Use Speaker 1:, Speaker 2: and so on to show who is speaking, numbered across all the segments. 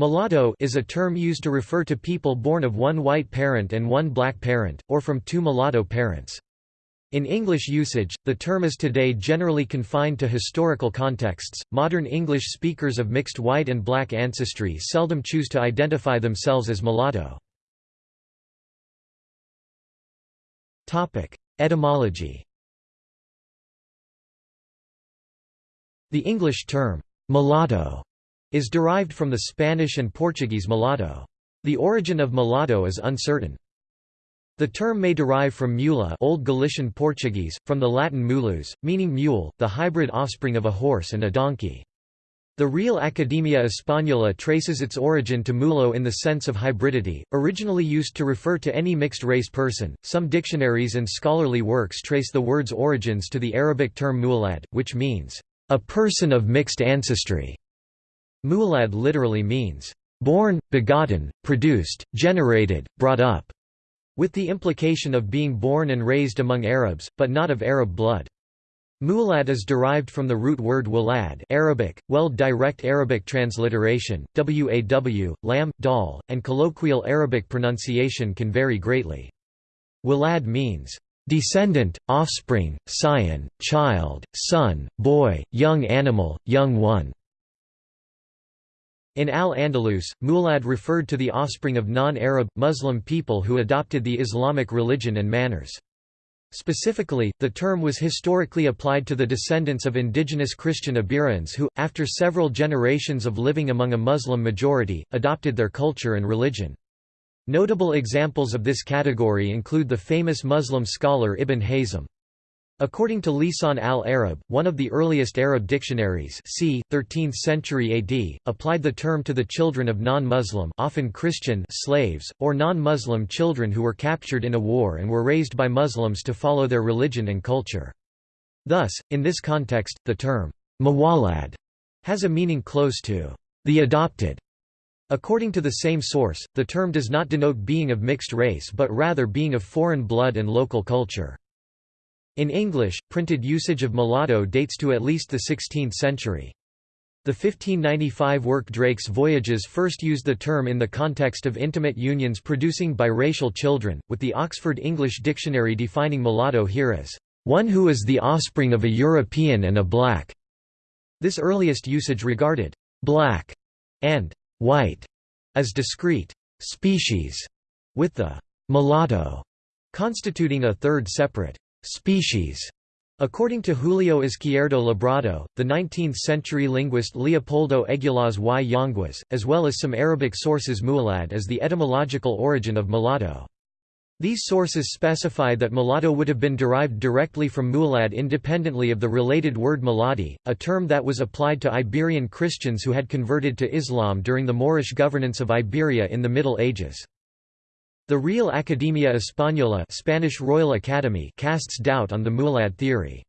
Speaker 1: Mulatto is a term used to refer to people born of one white parent and one black parent, or from two mulatto parents. In English usage, the term is today generally confined to historical contexts. Modern English speakers of mixed white and black ancestry seldom choose to identify themselves as mulatto. Topic: Etymology. The English term mulatto is derived from the Spanish and Portuguese mulatto. The origin of mulatto is uncertain. The term may derive from mula Old Galician Portuguese, from the Latin mulus, meaning mule, the hybrid offspring of a horse and a donkey. The Real Academia Española traces its origin to mulo in the sense of hybridity, originally used to refer to any mixed-race person. Some dictionaries and scholarly works trace the word's origins to the Arabic term muwallad, which means, a person of mixed ancestry. Muwallad literally means, born, begotten, produced, generated, brought up, with the implication of being born and raised among Arabs, but not of Arab blood. Muwallad is derived from the root word walad Arabic, well direct Arabic transliteration, waw, lam, dal, and colloquial Arabic pronunciation can vary greatly. Walad means, descendant, offspring, scion, child, son, boy, young animal, young one. In Al-Andalus, Muwallad referred to the offspring of non-Arab, Muslim people who adopted the Islamic religion and manners. Specifically, the term was historically applied to the descendants of indigenous Christian Iberians who, after several generations of living among a Muslim majority, adopted their culture and religion. Notable examples of this category include the famous Muslim scholar Ibn Hazm. According to Lisan al-Arab, one of the earliest Arab dictionaries c. 13th century AD, applied the term to the children of non-Muslim often Christian slaves, or non-Muslim children who were captured in a war and were raised by Muslims to follow their religion and culture. Thus, in this context, the term muwallad has a meaning close to the adopted. According to the same source, the term does not denote being of mixed race but rather being of foreign blood and local culture. In English, printed usage of mulatto dates to at least the 16th century. The 1595 work Drake's Voyages first used the term in the context of intimate unions producing biracial children, with the Oxford English Dictionary defining mulatto here as, "...one who is the offspring of a European and a black." This earliest usage regarded, "...black," and "...white," as discrete species, with the "...mulatto," constituting a third separate species. According to Julio Izquierdo Labrado, the 19th-century linguist Leopoldo Eguilaz y Yanguas, as well as some Arabic sources muwallad as the etymological origin of mulatto. These sources specify that mulatto would have been derived directly from muwallad independently of the related word muladi, a term that was applied to Iberian Christians who had converted to Islam during the Moorish governance of Iberia in the Middle Ages. The Real Academia Española Spanish Royal Academy casts doubt on the muwallad theory.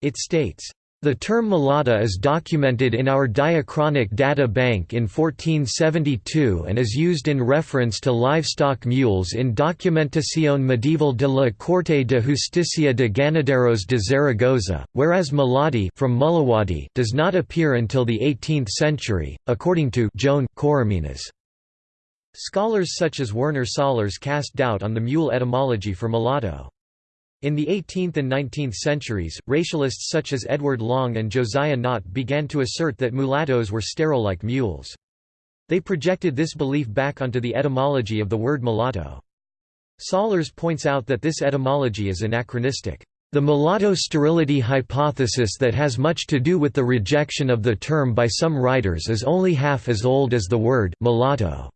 Speaker 1: It states, the term mulata is documented in our diachronic data bank in 1472 and is used in reference to livestock mules in Documentación Medieval de la Corte de Justicia de Ganaderos de Zaragoza, whereas muladi from Mulawadi does not appear until the 18th century, according to Joan Coromines. Scholars such as Werner Sollors cast doubt on the mule etymology for mulatto. In the 18th and 19th centuries, racialists such as Edward Long and Josiah Nott began to assert that mulattoes were sterile like mules. They projected this belief back onto the etymology of the word mulatto. Sollers points out that this etymology is anachronistic. The mulatto sterility hypothesis that has much to do with the rejection of the term by some writers is only half as old as the word mulatto.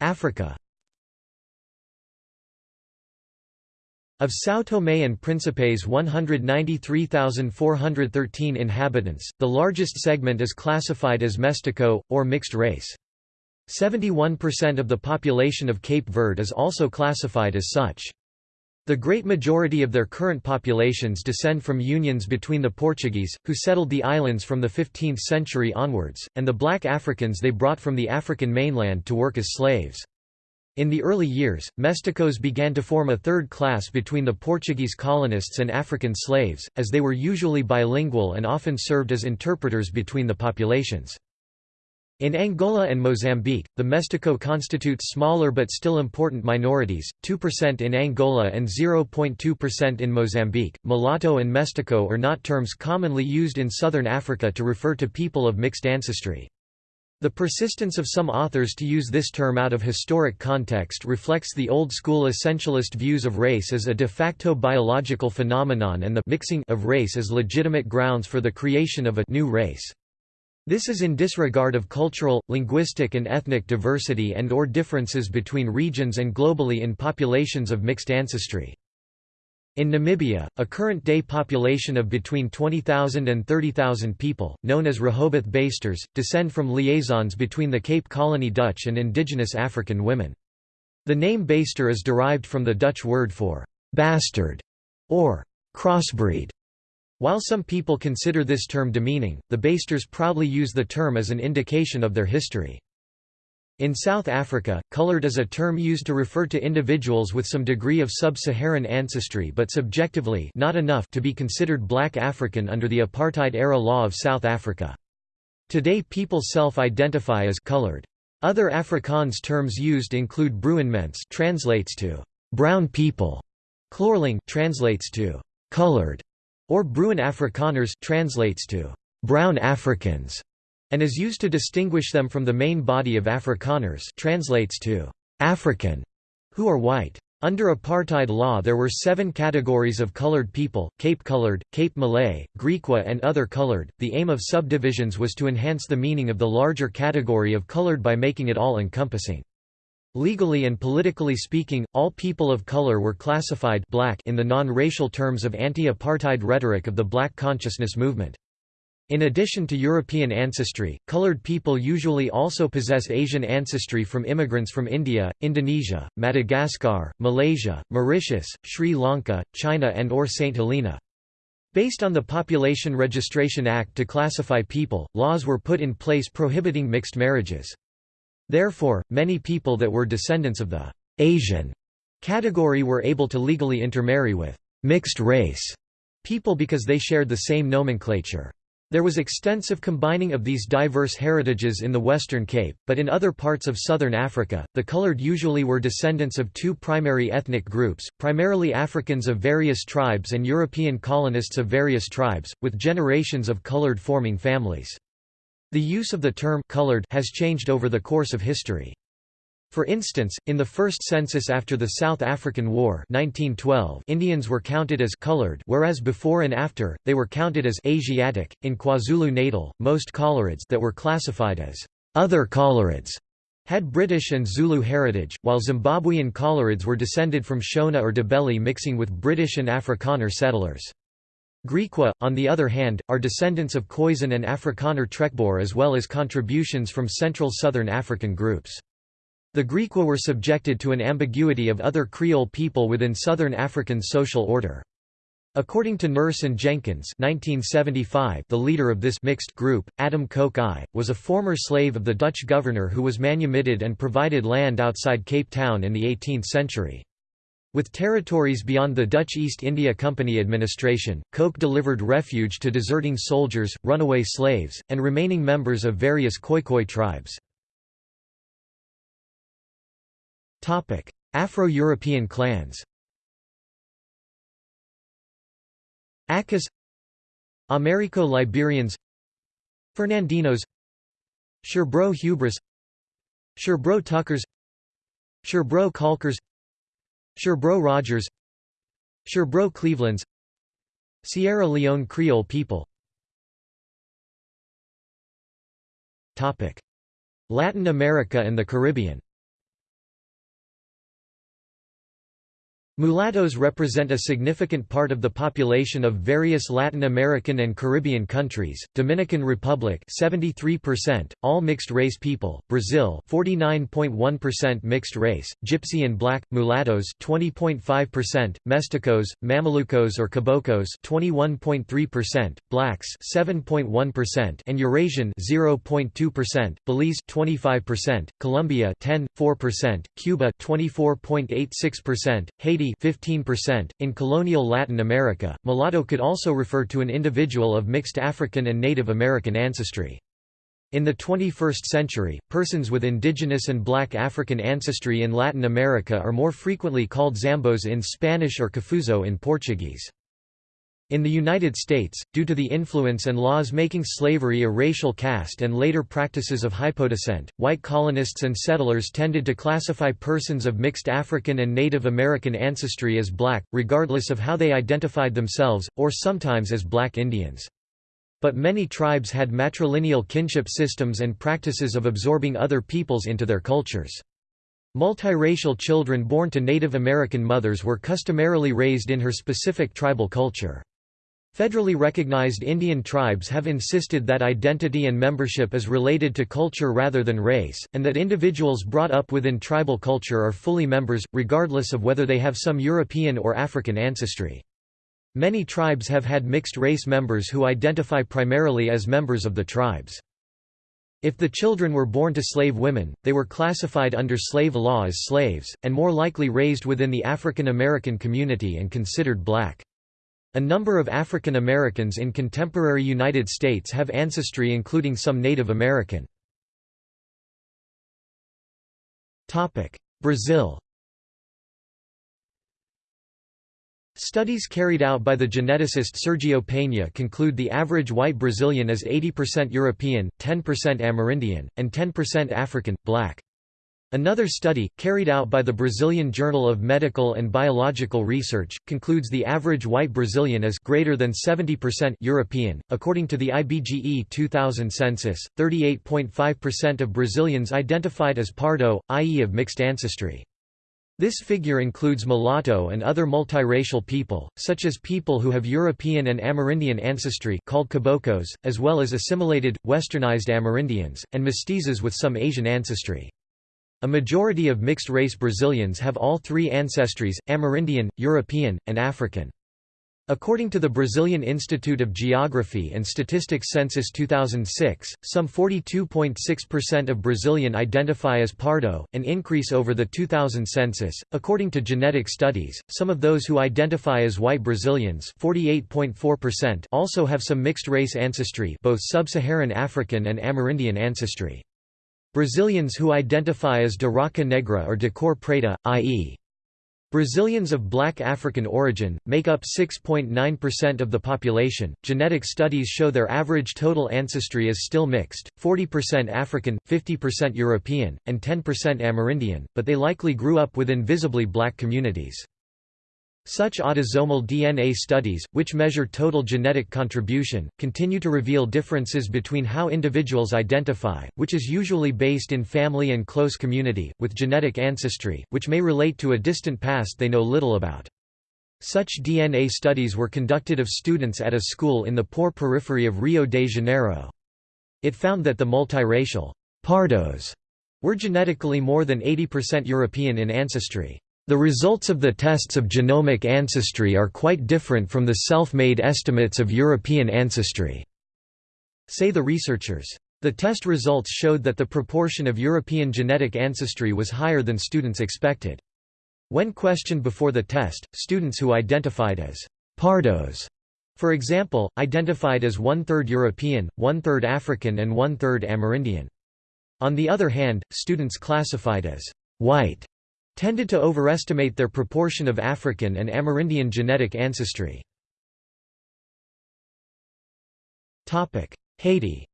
Speaker 1: Africa Of São Tomé and Príncipe's 193,413 inhabitants, the largest segment is classified as mestiço, or mixed race. 71% of the population of Cape Verde is also classified as such. The great majority of their current populations descend from unions between the Portuguese, who settled the islands from the 15th century onwards, and the black Africans they brought from the African mainland to work as slaves. In the early years, Mesticos began to form a third class between the Portuguese colonists and African slaves, as they were usually bilingual and often served as interpreters between the populations. In Angola and Mozambique, the Mestico constitutes smaller but still important minorities, 2% in Angola and 0.2% in Mozambique. Mulatto and Mestico are not terms commonly used in southern Africa to refer to people of mixed ancestry. The persistence of some authors to use this term out of historic context reflects the old-school essentialist views of race as a de facto biological phenomenon and the mixing of race as legitimate grounds for the creation of a new race. This is in disregard of cultural, linguistic and ethnic diversity and or differences between regions and globally in populations of mixed ancestry. In Namibia, a current-day population of between 20,000 and 30,000 people, known as Rehoboth Basters, descend from liaisons between the Cape Colony Dutch and indigenous African women. The name Baster is derived from the Dutch word for «bastard» or «crossbreed». While some people consider this term demeaning, the Basters proudly use the term as an indication of their history. In South Africa, colored is a term used to refer to individuals with some degree of sub-Saharan ancestry but subjectively not enough to be considered black African under the apartheid-era law of South Africa. Today people self-identify as colored. Other Afrikaans terms used include Bruinmens translates to brown people, Kleurling translates to colored, or Bruin Afrikaners translates to brown Africans and is used to distinguish them from the main body of Afrikaners translates to African, who are white. Under apartheid law there were seven categories of colored people, Cape colored, Cape Malay, Griqua and other colored. The aim of subdivisions was to enhance the meaning of the larger category of colored by making it all-encompassing. Legally and politically speaking, all people of color were classified black in the non-racial terms of anti-apartheid rhetoric of the black consciousness movement. In addition to European ancestry, colored people usually also possess Asian ancestry from immigrants from India, Indonesia, Madagascar, Malaysia, Mauritius, Sri Lanka, China and or St. Helena. Based on the Population Registration Act to classify people, laws were put in place prohibiting mixed marriages. Therefore, many people that were descendants of the Asian category were able to legally intermarry with mixed race people because they shared the same nomenclature. There was extensive combining of these diverse heritages in the Western Cape, but in other parts of southern Africa, the colored usually were descendants of two primary ethnic groups, primarily Africans of various tribes and European colonists of various tribes, with generations of colored forming families. The use of the term colored has changed over the course of history. For instance, in the first census after the South African War 1912, Indians were counted as colored whereas before and after, they were counted as Asiatic. In KwaZulu-Natal, most colorids that were classified as other colorids had British and Zulu heritage, while Zimbabwean colorids were descended from Shona or Ndebele mixing with British and Afrikaner settlers. Griqua, on the other hand, are descendants of Khoisan and Afrikaner Trekboer as well as contributions from Central Southern African groups. The Griqua were subjected to an ambiguity of other Creole people within Southern African social order. According to Nurse and Jenkins 1975, the leader of this mixed group, Adam Kok I, was a former slave of the Dutch governor who was manumitted and provided land outside Cape Town in the 18th century. With territories beyond the Dutch East India Company administration, Kok delivered refuge to deserting soldiers, runaway slaves, and remaining members of various Khoikhoi tribes. Afro-European clans Akus Americo-Liberians Fernandinos Sherbro Hubris Sherbro Tuckers Sherbro Caulkers Sherbro Rogers Sherbro Clevelands Sierra Leone Creole people. Latin America and the Caribbean Mulattoes represent a significant part of the population of various Latin American and Caribbean countries. Dominican Republic 73%, all mixed race people. Brazil 49.1% mixed race, Gypsy and Black, Mulattoes 20.5%, Mesticos, Mamelucos or Caboclos 21.3%, Blacks 7.1% and Eurasian 0.2%, Belize 25%, Colombia 10.4%, Cuba 24.86%, Haiti 15%. In colonial Latin America, mulatto could also refer to an individual of mixed African and Native American ancestry. In the 21st century, persons with indigenous and black African ancestry in Latin America are more frequently called Zambos in Spanish or Cafuzo in Portuguese. In the United States, due to the influence and laws making slavery a racial caste and later practices of hypodescent, white colonists and settlers tended to classify persons of mixed African and Native American ancestry as black, regardless of how they identified themselves, or sometimes as black Indians. But many tribes had matrilineal kinship systems and practices of absorbing other peoples into their cultures. Multiracial children born to Native American mothers were customarily raised in her specific tribal culture. Federally recognized Indian tribes have insisted that identity and membership is related to culture rather than race, and that individuals brought up within tribal culture are fully members, regardless of whether they have some European or African ancestry. Many tribes have had mixed-race members who identify primarily as members of the tribes. If the children were born to slave women, they were classified under slave law as slaves, and more likely raised within the African American community and considered black. A number of African Americans in contemporary United States have ancestry including some Native American. Brazil Studies carried out by the geneticist Sergio Peña conclude the average white Brazilian is 80% European, 10% Amerindian, and 10% African, black. Another study, carried out by the Brazilian Journal of Medical and Biological Research, concludes the average white Brazilian is greater than 70% European. According to the IBGE 2000 census, 38.5% of Brazilians identified as pardo, i.e. of mixed ancestry. This figure includes mulatto and other multiracial people, such as people who have European and Amerindian ancestry called caboclos, as well as assimilated, westernized Amerindians, and mestizos with some Asian ancestry. A majority of mixed-race Brazilians have all three ancestries, Amerindian, European, and African. According to the Brazilian Institute of Geography and Statistics Census 2006, some 42.6% of Brazilian identify as Pardo, an increase over the 2000 census. According to genetic studies, some of those who identify as white Brazilians, 48.4%, also have some mixed race ancestry, both sub-Saharan African and Amerindian ancestry. Brazilians who identify as de raça negra or de cor preta, i.e. Brazilians of black African origin, make up 6.9% of the population. Genetic studies show their average total ancestry is still mixed 40% African, 50% European, and 10% Amerindian, but they likely grew up within visibly black communities. Such autosomal DNA studies, which measure total genetic contribution, continue to reveal differences between how individuals identify, which is usually based in family and close community, with genetic ancestry, which may relate to a distant past they know little about. Such DNA studies were conducted of students at a school in the poor periphery of Rio de Janeiro. It found that the multiracial pardos were genetically more than 80% European in ancestry. The results of the tests of genomic ancestry are quite different from the self-made estimates of European ancestry, say the researchers. The test results showed that the proportion of European genetic ancestry was higher than students expected. When questioned before the test, students who identified as «pardos», for example, identified as one-third European, one-third African and one-third Amerindian. On the other hand, students classified as «white» tended to overestimate their proportion of African and Amerindian genetic ancestry. Haiti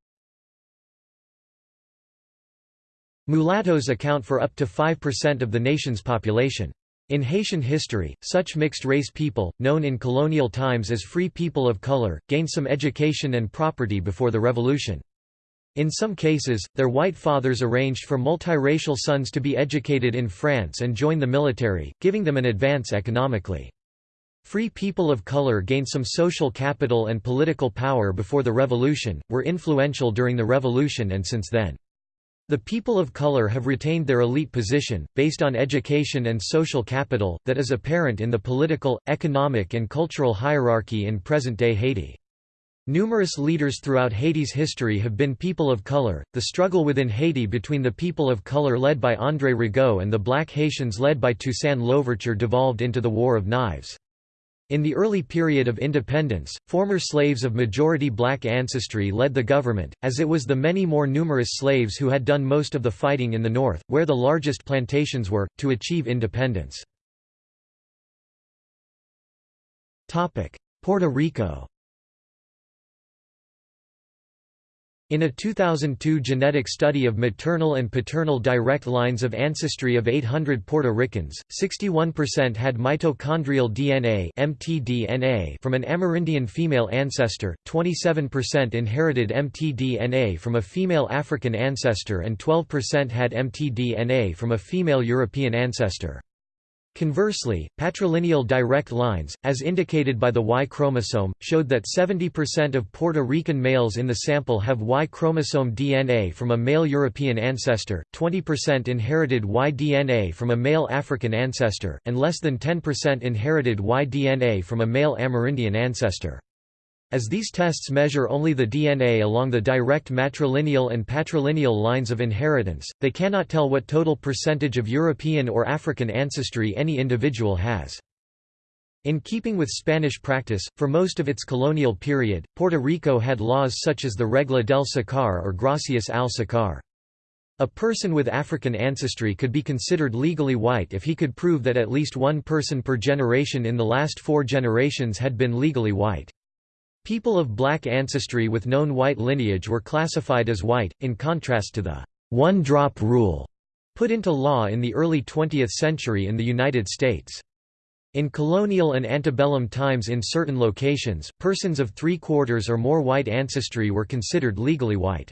Speaker 1: Mulattoes account for up to 5% of the nation's population. In Haitian history, such mixed-race people, known in colonial times as free people of color, gained some education and property before the revolution. In some cases, their white fathers arranged for multiracial sons to be educated in France and join the military, giving them an advance economically. Free people of color gained some social capital and political power before the Revolution, were influential during the Revolution and since then. The people of color have retained their elite position, based on education and social capital, that is apparent in the political, economic and cultural hierarchy in present-day Haiti. Numerous leaders throughout Haiti's history have been people of color. The struggle within Haiti between the people of color led by André Rigaud and the black Haitians led by Toussaint Louverture devolved into the War of Knives. In the early period of independence, former slaves of majority black ancestry led the government, as it was the many more numerous slaves who had done most of the fighting in the north, where the largest plantations were, to achieve independence. Puerto Rico In a 2002 genetic study of maternal and paternal direct lines of ancestry of 800 Puerto Ricans, 61% had mitochondrial DNA (mtDNA) from an Amerindian female ancestor, 27% inherited mtDNA from a female African ancestor and 12% had mtDNA from a female European ancestor. Conversely, patrilineal direct lines, as indicated by the Y chromosome, showed that 70% of Puerto Rican males in the sample have Y chromosome DNA from a male European ancestor, 20% inherited Y DNA from a male African ancestor, and less than 10% inherited Y DNA from a male Amerindian ancestor. As these tests measure only the DNA along the direct matrilineal and patrilineal lines of inheritance, they cannot tell what total percentage of European or African ancestry any individual has. In keeping with Spanish practice, for most of its colonial period, Puerto Rico had laws such as the Regla del Sacar or Gracias al Sacar. A person with African ancestry could be considered legally white if he could prove that at least one person per generation in the last four generations had been legally white. People of black ancestry with known white lineage were classified as white, in contrast to the one-drop rule put into law in the early 20th century in the United States. In colonial and antebellum times in certain locations, persons of three-quarters or more white ancestry were considered legally white.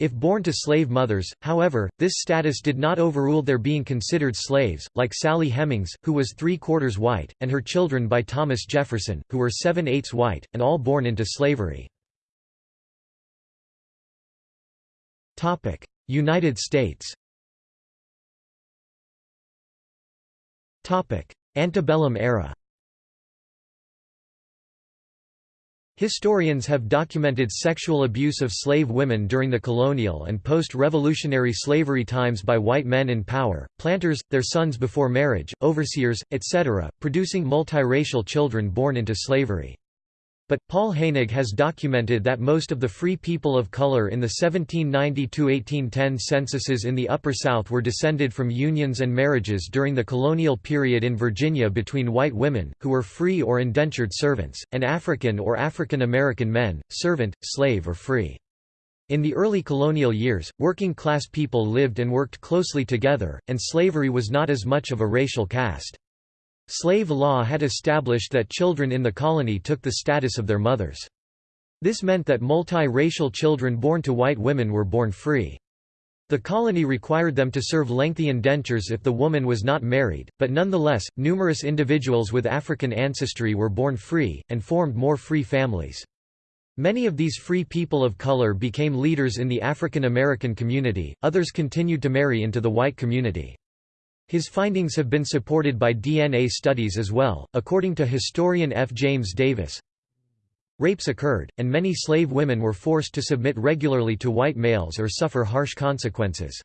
Speaker 1: If born to slave mothers, however, this status did not overrule their being considered slaves, like Sally Hemings, who was three-quarters white, and her children by Thomas Jefferson, who were seven-eighths white, and all born into slavery. United States Antebellum era Historians have documented sexual abuse of slave women during the colonial and post-revolutionary slavery times by white men in power, planters, their sons before marriage, overseers, etc., producing multiracial children born into slavery. But, Paul Heinegg has documented that most of the free people of color in the 1790–1810 censuses in the Upper South were descended from unions and marriages during the colonial period in Virginia between white women, who were free or indentured servants, and African or African American men, servant, slave or free. In the early colonial years, working-class people lived and worked closely together, and slavery was not as much of a racial caste. Slave law had established that children in the colony took the status of their mothers. This meant that multi-racial children born to white women were born free. The colony required them to serve lengthy indentures if the woman was not married, but nonetheless, numerous individuals with African ancestry were born free, and formed more free families. Many of these free people of color became leaders in the African American community, others continued to marry into the white community. His findings have been supported by DNA studies as well, according to historian F. James Davis. Rapes occurred, and many slave women were forced to submit regularly to white males or suffer harsh consequences.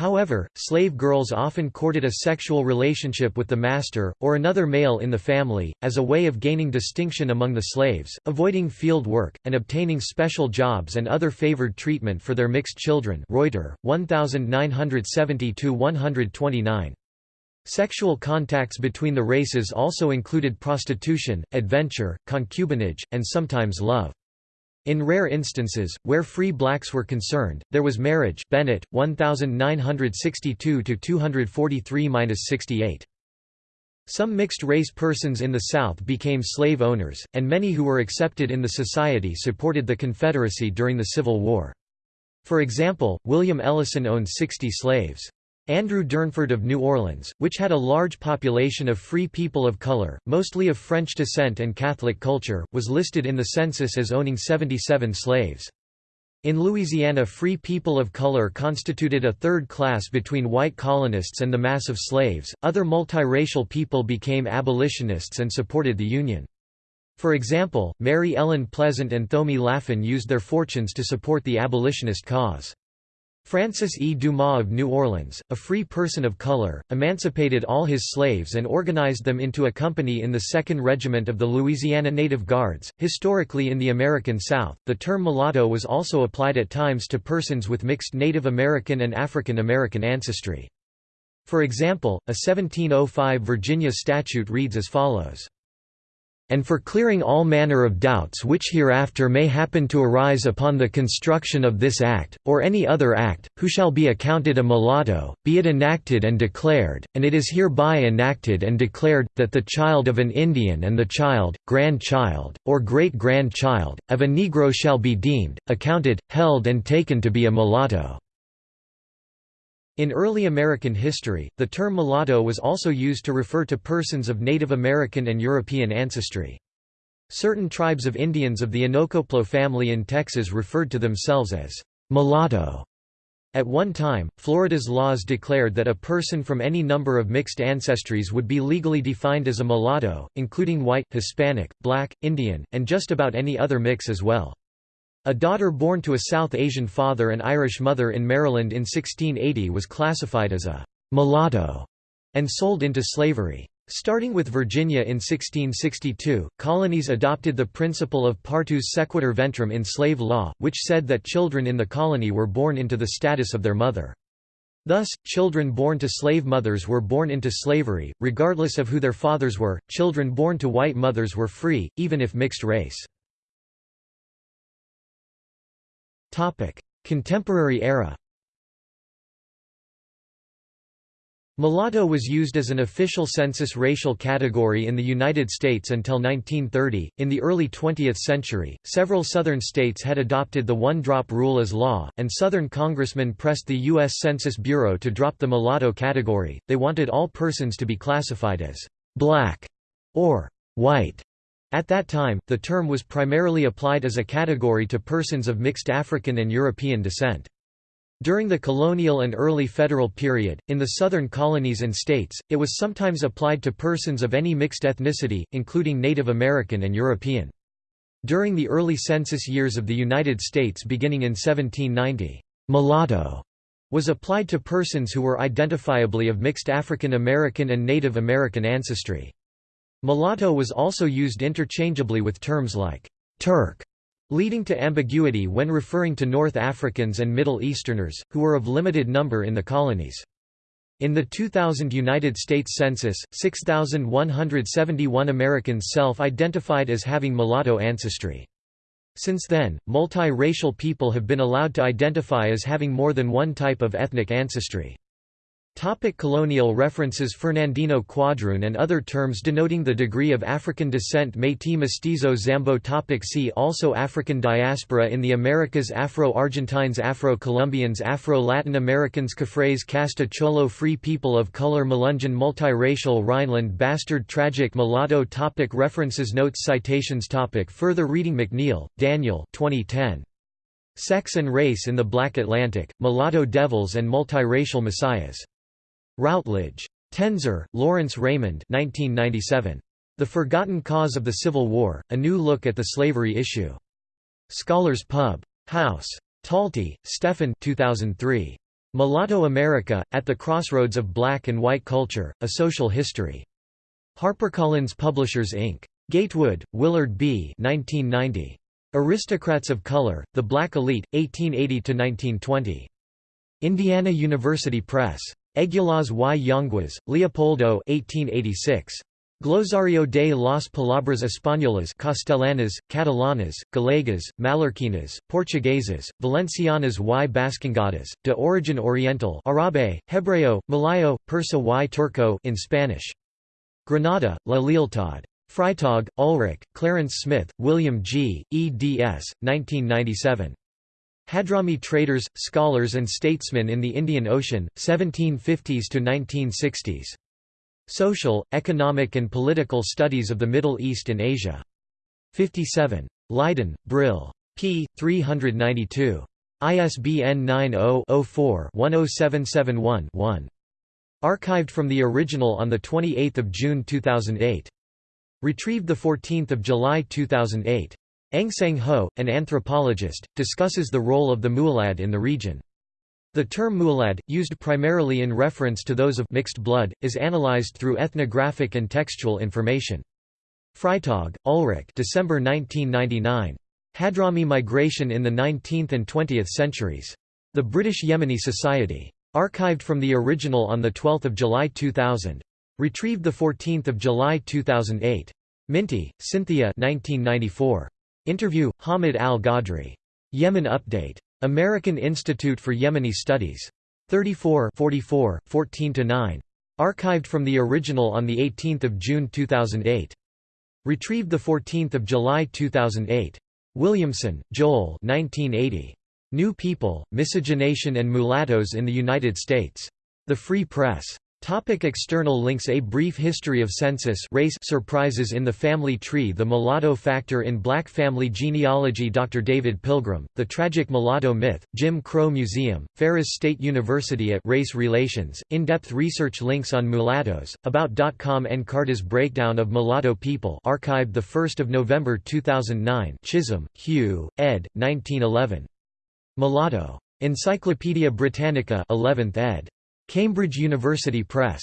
Speaker 1: However, slave girls often courted a sexual relationship with the master, or another male in the family, as a way of gaining distinction among the slaves, avoiding field work, and obtaining special jobs and other favored treatment for their mixed children Reuter, 1972–129. Sexual contacts between the races also included prostitution, adventure, concubinage, and sometimes love. In rare instances, where free blacks were concerned, there was marriage Bennett, 1962–243–68. Some mixed-race persons in the South became slave owners, and many who were accepted in the society supported the Confederacy during the Civil War. For example, William Ellison owned 60 slaves. Andrew Durnford of New Orleans, which had a large population of free people of color, mostly of French descent and Catholic culture, was listed in the census as owning 77 slaves. In Louisiana free people of color constituted a third class between white colonists and the mass of slaves. Other multiracial people became abolitionists and supported the Union. For example, Mary Ellen Pleasant and Thomy Lafon used their fortunes to support the abolitionist cause. Francis E. Dumas of New Orleans, a free person of color, emancipated all his slaves and organized them into a company in the 2nd Regiment of the Louisiana Native Guards. Historically, in the American South, the term mulatto was also applied at times to persons with mixed Native American and African American ancestry. For example, a 1705 Virginia statute reads as follows and for clearing all manner of doubts which hereafter may happen to arise upon the construction of this Act, or any other Act, who shall be accounted a mulatto, be it enacted and declared, and it is hereby enacted and declared, that the child of an Indian and the child, grandchild, or great-grandchild, of a Negro shall be deemed, accounted, held and taken to be a mulatto. In early American history, the term mulatto was also used to refer to persons of Native American and European ancestry. Certain tribes of Indians of the Inocoplo family in Texas referred to themselves as mulatto. At one time, Florida's laws declared that a person from any number of mixed ancestries would be legally defined as a mulatto, including white, Hispanic, black, Indian, and just about any other mix as well. A daughter born to a South Asian father and Irish mother in Maryland in 1680 was classified as a mulatto and sold into slavery. Starting with Virginia in 1662, colonies adopted the principle of partus sequitur ventrum in slave law, which said that children in the colony were born into the status of their mother. Thus, children born to slave mothers were born into slavery, regardless of who their fathers were. Children born to white mothers were free, even if mixed race. Contemporary era Mulatto was used as an official census racial category in the United States until 1930. In the early 20th century, several Southern states had adopted the one drop rule as law, and Southern congressmen pressed the U.S. Census Bureau to drop the mulatto category. They wanted all persons to be classified as black or white. At that time, the term was primarily applied as a category to persons of mixed African and European descent. During the colonial and early federal period, in the southern colonies and states, it was sometimes applied to persons of any mixed ethnicity, including Native American and European. During the early census years of the United States beginning in 1790, mulatto was applied to persons who were identifiably of mixed African American and Native American ancestry. Mulatto was also used interchangeably with terms like Turk, leading to ambiguity when referring to North Africans and Middle Easterners, who were of limited number in the colonies. In the 2000 United States Census, 6,171 Americans self-identified as having mulatto ancestry. Since then, multi-racial people have been allowed to identify as having more than one type of ethnic ancestry. Topic colonial references Fernandino Quadroon and other terms denoting the degree of African descent Métis Mestizo Zambo topic See also African diaspora in the Americas Afro-Argentines Afro-Colombians Afro-Latin Americans Cafres Casta Cholo Free People of Color Melungeon Multiracial Rhineland Bastard Tragic Mulatto topic References Notes Citations topic Further reading McNeil, Daniel 2010. Sex and Race in the Black Atlantic, Mulatto Devils and Multiracial Messiahs. Routledge. Tenzer, Lawrence Raymond 1997. The Forgotten Cause of the Civil War, A New Look at the Slavery Issue. Scholars Pub. House. Talty, Stephen 2003. Mulatto America, At the Crossroads of Black and White Culture, A Social History. HarperCollins Publishers Inc. Gatewood, Willard B. 1990. Aristocrats of Color, The Black Elite, 1880–1920. Indiana University Press. Eguilaz y Yanguas, Leopoldo 1886. Glosario de las Palabras Españolas Castellanas, Catalanas, Galegas, Mallorquinas, Portuguesas, Valencianas y Bascongadas, de origin oriental Arabe, Hebreo, Malayo, Persa y Turco in Spanish. Granada, La Lealtad. Freitag, Ulrich, Clarence Smith, William G., eds. 1997. Hadrami traders, scholars and statesmen in the Indian Ocean, 1750s to 1960s. Social, Economic and Political Studies of the Middle East and Asia. 57. Leiden, Brill. p. 392. ISBN 90-04-10771-1. Archived from the original on 28 June 2008. Retrieved 14 July 2008. Engseng Ho, an anthropologist, discusses the role of the Mualad in the region. The term Mualad, used primarily in reference to those of mixed blood, is analyzed through ethnographic and textual information. Freitag, Ulrich December 1999. Hadrami Migration in the 19th and 20th Centuries. The British Yemeni Society. Archived from the original on 12 July 2000. Retrieved 14 July 2008. Minty, Cynthia 1994. Interview, Hamid al-Ghodri. Yemen Update. American Institute for Yemeni Studies. 34 44, 14–9. Archived from the original on 18 June 2008. Retrieved 14 July 2008. Williamson, Joel 1980. New People, Miscegenation and Mulattoes in the United States. The Free Press. Topic external links A brief history of census race surprises in the family tree The mulatto factor in black family genealogy Dr. David Pilgrim, The Tragic Mulatto Myth, Jim Crow Museum, Ferris State University at Race Relations, in-depth research links on mulattoes, About.com Encarta's Breakdown of Mulatto People archived 1 November 2009 Chisholm, Hugh, ed. 1911. Mulatto. Encyclopædia Britannica 11th ed. Cambridge University Press.